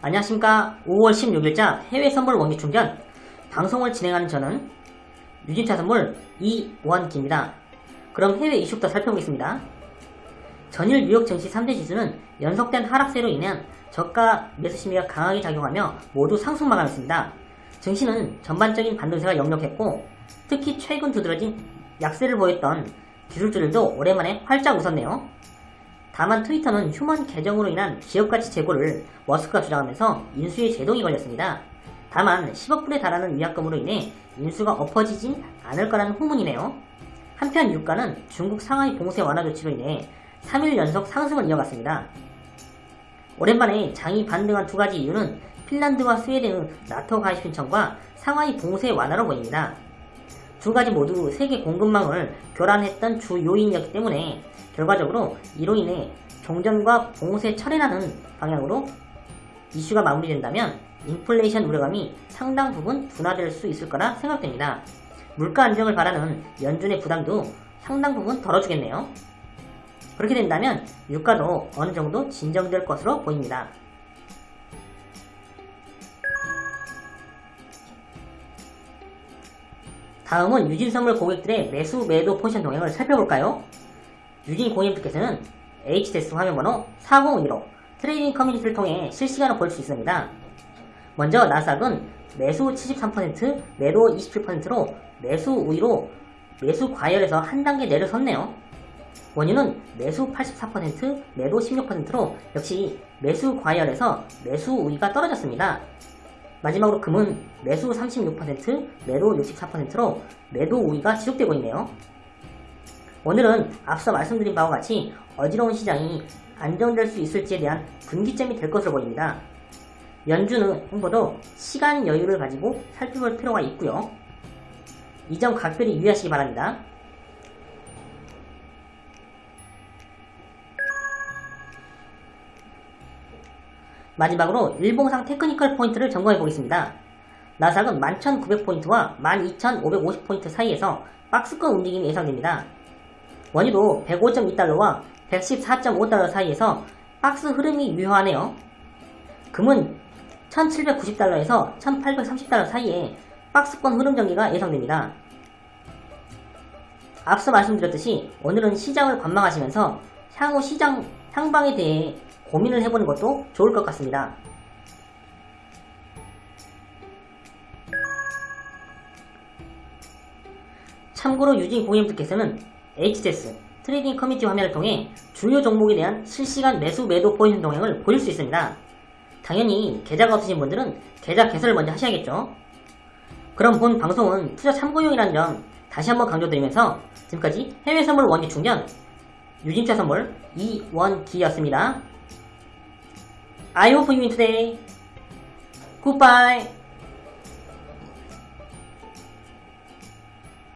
안녕하십니까 5월 16일자 해외 선물 원기 충전 방송을 진행하는 저는 유진차 선물 이원기입니다. 그럼 해외 이슈부터 살펴보겠습니다. 전일 뉴욕 증시 3대 지수는 연속된 하락세로 인한 저가 매수 심리가 강하게 작용하며 모두 상승 마감했습니다. 증시는 전반적인 반도세가 역력했고 특히 최근 두드러진 약세를 보였던 기술주들도 오랜만에 활짝 웃었네요. 다만 트위터는 휴먼 계정으로 인한 기업가치 재고를 머스크가 주장하면서 인수에 제동이 걸렸습니다. 다만 10억 불에 달하는 위약금으로 인해 인수가 엎어지진 않을 거라는 후문이네요. 한편 유가는 중국 상하이 봉쇄 완화 조치로 인해 3일 연속 상승을 이어갔습니다. 오랜만에 장이 반등한 두 가지 이유는 핀란드와 스웨덴의 나토 가입 신청과 상하이 봉쇄 완화로 보입니다. 두 가지 모두 세계 공급망을 교란했던 주 요인이었기 때문에 결과적으로 이로 인해 종전과 봉쇄 철회라는 방향으로 이슈가 마무리된다면 인플레이션 우려감이 상당 부분 둔화될 수 있을 거라 생각됩니다. 물가 안정을 바라는 연준의 부담도 상당 부분 덜어주겠네요. 그렇게 된다면 유가도 어느 정도 진정될 것으로 보입니다. 다음은 유진 선물 고객들의 매수 매도 포지션 동향을 살펴볼까요? 유진 고객님께서는 HTS 화면번호 4051로 trading community를 통해 실시간으로 볼 수 있습니다. 먼저 나스닥은 매수 73%, 매도 27%로 매수 우위로 매수 과열에서 한 단계 내려섰네요. 원유는 매수 84%, 매도 16%로 역시 매수 과열에서 매수 우위가 떨어졌습니다. 마지막으로 금은 매수 36%, 매도 64%로 매도 우위가 지속되고 있네요. 오늘은 앞서 말씀드린 바와 같이 어지러운 시장이 안정될 수 있을지에 대한 분기점이 될 것으로 보입니다. 연준의 행보도 시간 여유를 가지고 살펴볼 필요가 있고요. 이 점 각별히 유의하시기 바랍니다. 마지막으로 일봉상 technical 포인트를 점검해 보겠습니다. 나스닥은 11,900포인트와 12,550포인트 사이에서 박스권 움직임이 예상됩니다. 원유도 105.2달러와 114.5달러 사이에서 박스 흐름이 유효하네요. 금은 1790달러에서 1830달러 사이에 박스권 흐름 전개가 예상됩니다. 앞서 말씀드렸듯이 오늘은 시장을 관망하시면서 향후 시장 향방에 대해 고민을 해보는 것도 좋을 것 같습니다. 참고로 유진 고객님들께서는 HTS trading community 화면을 통해 주요 종목에 대한 실시간 매수 매도 포지션 동향을 보실 수 있습니다. 당연히 계좌가 없으신 분들은 계좌 개설을 먼저 하셔야겠죠. 그럼 본 방송은 투자 참고용이라는 점 다시 한번 강조드리면서 지금까지 해외 선물 원기 충전 유진차 선물 이원기였습니다. I hope you win today. Goodbye.